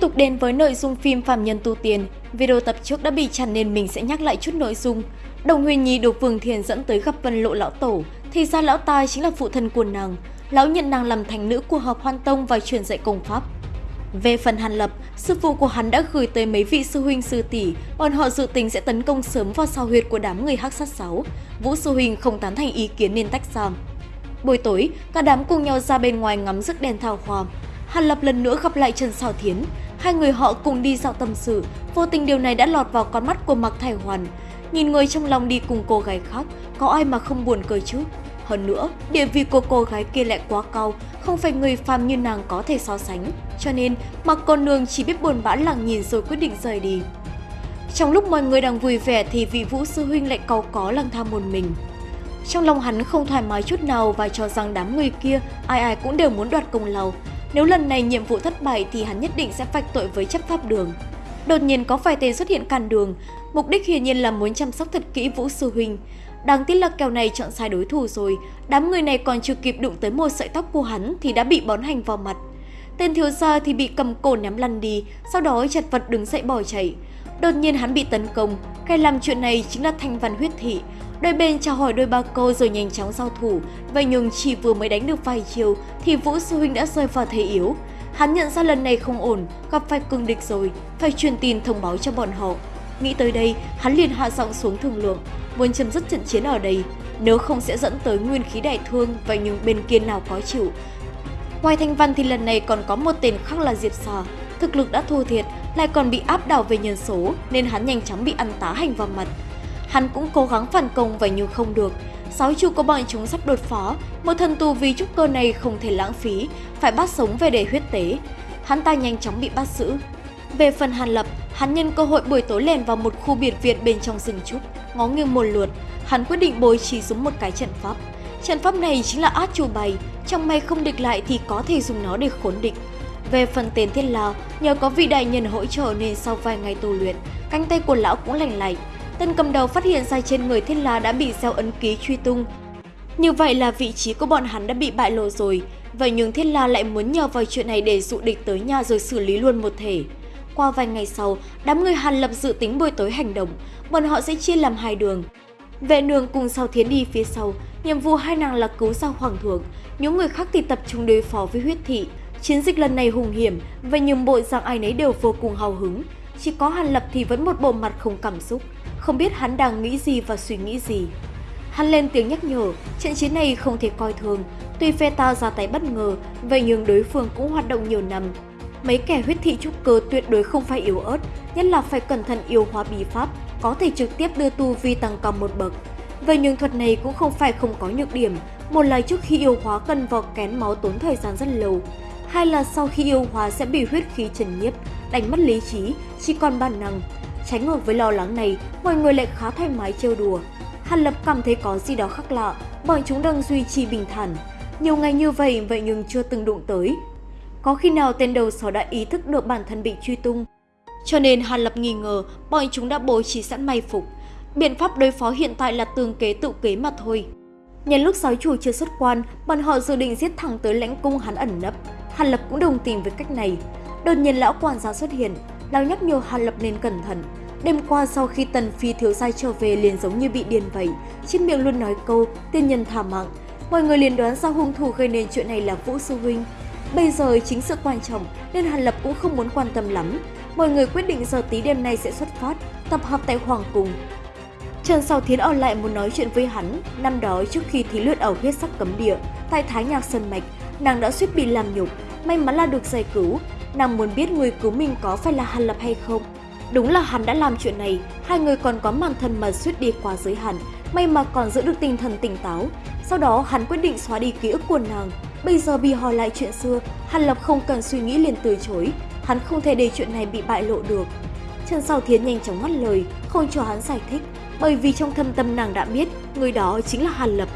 tục đến với nội dung phim Phạm Nhân Tu Tiền, video tập trước đã bị chặn nên mình sẽ nhắc lại chút nội dung. Đồng Huyền Nhi được Vương Thiền dẫn tới gặp Vân Lộ Lão Tổ, thì ra Lão Tai chính là phụ thân của nàng. Lão nhận nàng làm thành nữ của hợp hoan tông và truyền dạy công pháp. Về phần Hàn Lập, sư phụ của hắn đã gửi tới mấy vị sư huynh sư tỷ, bọn họ dự tính sẽ tấn công sớm vào sao huyệt của đám người hắc sát sáu. Vũ sư huynh không tán thành ý kiến nên tách ra. Buổi tối, cả đám cùng nhau ra bên ngoài ngắm rực đèn thao hoa. Hàn Lập lần nữa gặp lại Trần Sảo Thiến, hai người họ cùng đi dạo tâm sự, vô tình điều này đã lọt vào con mắt của Mạc Thải Hoàn. Nhìn người trong lòng đi cùng cô gái khác, có ai mà không buồn cười chứ? Hơn nữa, địa vị của cô gái kia lại quá cao, không phải người phàm như nàng có thể so sánh. Cho nên, Mạc cô Nương chỉ biết buồn bã lặng nhìn rồi quyết định rời đi. Trong lúc mọi người đang vui vẻ thì vị Vũ Sư Huynh lại cầu có lang thang một mình. Trong lòng hắn không thoải mái chút nào và cho rằng đám người kia ai ai cũng đều muốn đoạt công lao. Nếu lần này nhiệm vụ thất bại thì hắn nhất định sẽ vạch tội với chấp pháp đường. Đột nhiên có vài tên xuất hiện cản đường, mục đích hiển nhiên là muốn chăm sóc thật kỹ Vũ Sư Huynh. Đáng tiếc là kèo này chọn sai đối thủ rồi, đám người này còn chưa kịp đụng tới một sợi tóc của hắn thì đã bị bón hành vào mặt. Tên thiếu gia thì bị cầm cổ ném lăn đi, sau đó chật vật đứng dậy bỏ chạy. Đột nhiên hắn bị tấn công, kẻ làm chuyện này chính là Thanh Văn Huyết Thị. Đôi bên chào hỏi đôi ba câu rồi nhanh chóng giao thủ, vậy nhưng chỉ vừa mới đánh được vài chiều thì Vũ Sư Huynh đã rơi vào thế yếu. Hắn nhận ra lần này không ổn, gặp phải cường địch rồi, phải truyền tin thông báo cho bọn họ. Nghĩ tới đây, hắn liền hạ giọng xuống thương lượng, muốn chấm dứt trận chiến ở đây, nếu không sẽ dẫn tới nguyên khí đại thương, vậy nhưng bên kia nào có chịu. Ngoài Thanh Văn thì lần này còn có một tên khác là Diệp Sò thực lực đã thua thiệt, lại còn bị áp đảo về nhân số nên hắn nhanh chóng bị ăn tá hành vào mặt. Hắn cũng cố gắng phản công vậy nhưng không được. Sáu chu có bọn chúng sắp đột phá, một thần tù vì trúc cơ này không thể lãng phí, phải bắt sống về để huyết tế. Hắn ta nhanh chóng bị bắt giữ. Về phần Hàn Lập, hắn nhân cơ hội buổi tối lèn vào một khu biệt viện bên trong rừng trúc, ngó nghiêng một lượt, hắn quyết định bố trí xuống một cái trận pháp. Trận pháp này chính là át chủ bày, trong may không địch lại thì có thể dùng nó để khốn địch. Về phần tiền thiết La, nhờ có vị đại nhân hỗ trợ nên sau vài ngày tu luyện, cánh tay của lão cũng lành lạnh. Tên cầm đầu phát hiện ra trên người thiết La đã bị gieo ấn ký truy tung. Như vậy là vị trí của bọn hắn đã bị bại lộ rồi, vậy nhưng thiết La lại muốn nhờ vào chuyện này để dụ địch tới nhà rồi xử lý luôn một thể. Qua vài ngày sau, đám người Hàn Lập dự tính buổi tối hành động, bọn họ sẽ chia làm hai đường. Vệ nương cùng sau thiến đi phía sau, nhiệm vụ hai nàng là cứu ra hoàng thượng, những người khác thì tập trung đối phó với huyết thị. Chiến dịch lần này hùng hiểm, và nhường bộ dạng ai nấy đều vô cùng hào hứng. Chỉ có Hàn Lập thì vẫn một bộ mặt không cảm xúc, không biết hắn đang nghĩ gì và suy nghĩ gì. Hắn lên tiếng nhắc nhở, trận chiến này không thể coi thường, tuy phe ta ra tay bất ngờ, vậy nhưng đối phương cũng hoạt động nhiều năm. Mấy kẻ huyết thị trúc cơ tuyệt đối không phải yếu ớt, nhất là phải cẩn thận yêu hóa bí pháp, có thể trực tiếp đưa tu vi tăng cao một bậc. Vậy nhưng thuật này cũng không phải không có nhược điểm, một là trước khi yêu hóa cần vào kén máu tốn thời gian rất lâu, hai là sau khi yêu hóa sẽ bị huyết khí trần nhiếp, đánh mất lý trí, chỉ còn bản năng. Tránh ngược với lo lắng này, mọi người lại khá thoải mái trêu đùa. Hàn Lập cảm thấy có gì đó khác lạ, bọn chúng đang duy trì bình thản. Nhiều ngày như vậy vậy nhưng chưa từng đụng tới. Có khi nào tên đầu sỏ đã ý thức được bản thân bị truy tung? Cho nên Hàn Lập nghi ngờ bọn chúng đã bố trí sẵn may phục. Biện pháp đối phó hiện tại là tương kế tự kế mà thôi. Nhân lúc giáo chủ chưa xuất quan, bọn họ dự định giết thẳng tới lãnh cung hắn ẩn nấp. Hàn Lập cũng đồng tình với cách này. Đột nhiên lão quản gia xuất hiện, lão nhắc nhở Hàn Lập nên cẩn thận. Đêm qua sau khi Tần Phi thiếu gia trở về liền giống như bị điên vậy, trên miệng luôn nói câu tiên nhân thả mạng. Mọi người liền đoán ra hung thủ gây nên chuyện này là Vũ Sư Huynh. Bây giờ chính sự quan trọng nên Hàn Lập cũng không muốn quan tâm lắm. Mọi người quyết định giờ tí đêm nay sẽ xuất phát, tập hợp tại Hoàng Cung. Trần Sào Thiến ở lại muốn nói chuyện với hắn. Năm đó trước khi thí luyện ở huyết sắc cấm địa, tại Thái Nhạc Sơn Mạch, nàng đã suýt bị làm nhục. May mắn là được giải cứu. Nàng muốn biết người cứu mình có phải là Hàn Lập hay không. Đúng là hắn đã làm chuyện này, hai người còn có màn thân mật suýt đi qua giới hạn, may mà còn giữ được tinh thần tỉnh táo. Sau đó hắn quyết định xóa đi ký ức của nàng. Bây giờ bị hỏi lại chuyện xưa, Hàn Lập không cần suy nghĩ liền từ chối, hắn không thể để chuyện này bị bại lộ được. Trần sau Thiến nhanh chóng ngắt lời, không cho hắn giải thích, bởi vì trong thâm tâm nàng đã biết người đó chính là Hàn Lập.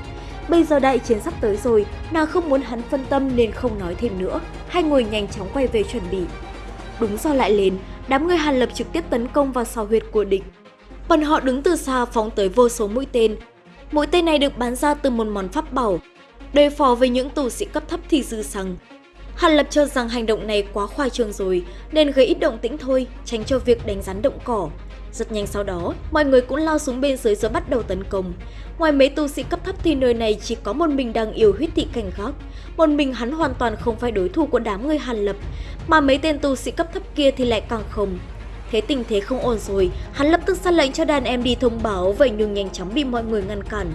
Bây giờ đại chiến sắp tới rồi, nàng không muốn hắn phân tâm nên không nói thêm nữa. Hai người nhanh chóng quay về chuẩn bị. Đúng do lại lên, đám người Hàn Lập trực tiếp tấn công vào sào huyệt của địch. Bọn họ đứng từ xa phóng tới vô số mũi tên. Mũi tên này được bán ra từ một món pháp bảo. Đối phó với những tù sĩ cấp thấp thì dư xăng. Hàn Lập cho rằng hành động này quá khoa trương rồi, nên gây ít động tĩnh thôi, tránh cho việc đánh rắn động cỏ. Rất nhanh sau đó, mọi người cũng lao xuống bên dưới rồi bắt đầu tấn công. Ngoài mấy tu sĩ cấp thấp thì nơi này chỉ có một mình đang yêu huyết thị cảnh gác. Một mình hắn hoàn toàn không phải đối thủ của đám người Hàn Lập, mà mấy tên tu sĩ cấp thấp kia thì lại càng không. Thế tình thế không ổn rồi, hắn lập tức ra lệnh cho đàn em đi thông báo vậy nhưng nhanh chóng bị mọi người ngăn cản.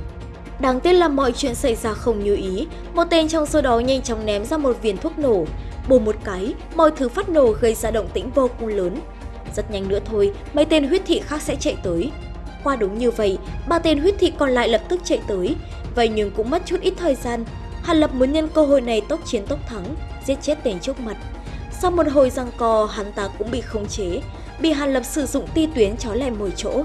Đáng tiếc là mọi chuyện xảy ra không như ý, một tên trong số đó nhanh chóng ném ra một viên thuốc nổ. Bù một cái, mọi thứ phát nổ gây ra động tĩnh vô cùng lớn. Rất nhanh nữa thôi, mấy tên huyết thị khác sẽ chạy tới. Qua đúng như vậy, ba tên huyết thị còn lại lập tức chạy tới. Vậy nhưng cũng mất chút ít thời gian. Hàn Lập muốn nhân cơ hội này tốc chiến tốc thắng, giết chết tên trước mặt. Sau một hồi giằng co, hắn ta cũng bị khống chế, bị Hàn Lập sử dụng ti tuyến trói lại mồi chỗ.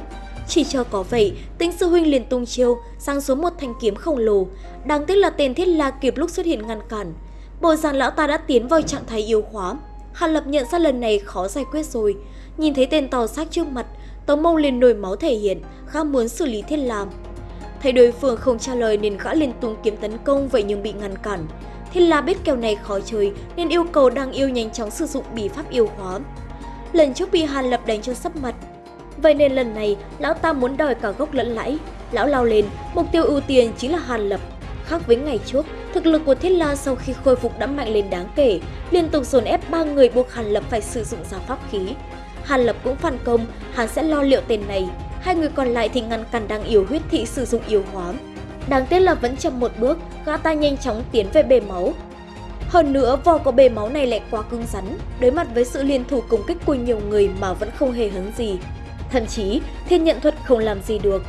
Chỉ cho có vậy, tính sư huynh liền tung chiêu, sang xuống một thanh kiếm khổng lồ. Đáng tiếc là tên thiết la kịp lúc xuất hiện ngăn cản. Bộ rằng lão ta đã tiến vào trạng thái yếu hóa. Hàn Lập nhận ra lần này khó giải quyết rồi. Nhìn thấy tên to xác trước mặt, Tống Mông liền nổi máu thể hiện, gã muốn xử lý thiết làm. Thấy đối phương không trả lời nên gã liền tung kiếm tấn công vậy nhưng bị ngăn cản. Thiết la biết kèo này khó chơi nên yêu cầu đang yêu nhanh chóng sử dụng bí pháp yêu hóa. Lần trước bị Hàn Lập đánh cho sắp mặt, Vậy nên lần này, lão ta muốn đòi cả gốc lẫn lãi. Lão lao lên, mục tiêu ưu tiên chính là Hàn Lập. Khác với ngày trước, thực lực của Thiết La sau khi khôi phục đã mạnh lên đáng kể, liên tục dồn ép ba người buộc Hàn Lập phải sử dụng ra pháp khí. Hàn Lập cũng phản công, hắn sẽ lo liệu tên này. Hai người còn lại thì ngăn cản đang yếu huyết thị sử dụng yếu hóa. Đáng tiếc là vẫn chậm một bước, gã ta nhanh chóng tiến về bể máu. Hơn nữa, vò có bể máu này lại quá cứng rắn, đối mặt với sự liên thủ công kích của nhiều người mà vẫn không hề hấn gì. Thậm chí, thiên nhận thuật không làm gì được.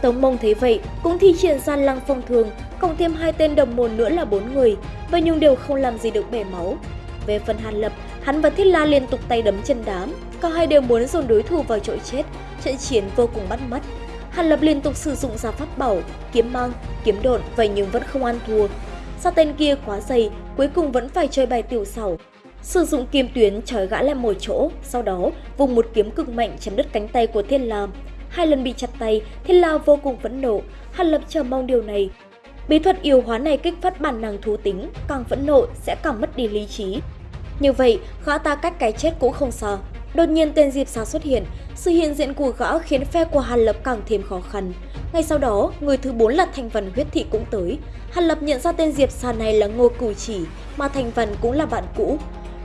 Tống mông thấy vậy, cũng thi triển ra lăng phong thường, cộng thêm hai tên đồng môn nữa là bốn người, vậy nhưng đều không làm gì được bể máu. Về phần Hàn Lập, hắn và Thiết La liên tục tay đấm chân đám, cả hai đều muốn dồn đối thủ vào chỗ chết, trận chiến vô cùng bắt mắt. Hàn Lập liên tục sử dụng ra pháp bảo, kiếm mang, kiếm độn vậy nhưng vẫn không ăn thua. Sao tên kia quá dày, cuối cùng vẫn phải chơi bài tiểu xảo, sử dụng kim tuyến trói gã lại một chỗ, sau đó vùng một kiếm cực mạnh chém đứt cánh tay của Thiên La. Hai lần bị chặt tay, Thiên La vô cùng phẫn nộ, Hàn Lập chờ mong điều này. Bí thuật yêu hóa này kích phát bản năng thú tính, càng phẫn nộ sẽ càng mất đi lý trí. Như vậy, gã ta cách cái chết cũng không xa. Đột nhiên tên Diệp Sa xuất hiện, sự hiện diện của gã khiến phe của Hàn Lập càng thêm khó khăn. Ngay sau đó, người thứ bốn là Thành Văn huyết thị cũng tới. Hàn Lập nhận ra tên Diệp Sa này là Ngô Cửu Chỉ, mà Thành Văn cũng là bạn cũ.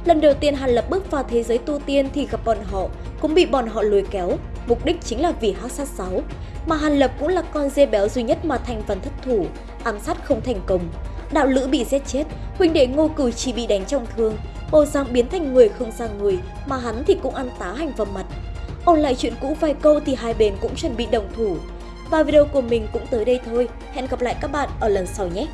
Lần đầu tiên Hàn Lập bước vào thế giới tu tiên thì gặp bọn họ, cũng bị bọn họ lôi kéo, mục đích chính là vì hắc sát sáu. Mà Hàn Lập cũng là con dê béo duy nhất mà thành văn thất thủ, ám sát không thành công. Đạo lữ bị giết chết, huynh đệ ngô cửu chỉ bị đánh trọng thương, bồ giang biến thành người không ra người, mà hắn thì cũng ăn tá hành vào mặt. Ôn lại chuyện cũ vài câu thì hai bên cũng chuẩn bị đồng thủ. Và video của mình cũng tới đây thôi, hẹn gặp lại các bạn ở lần sau nhé!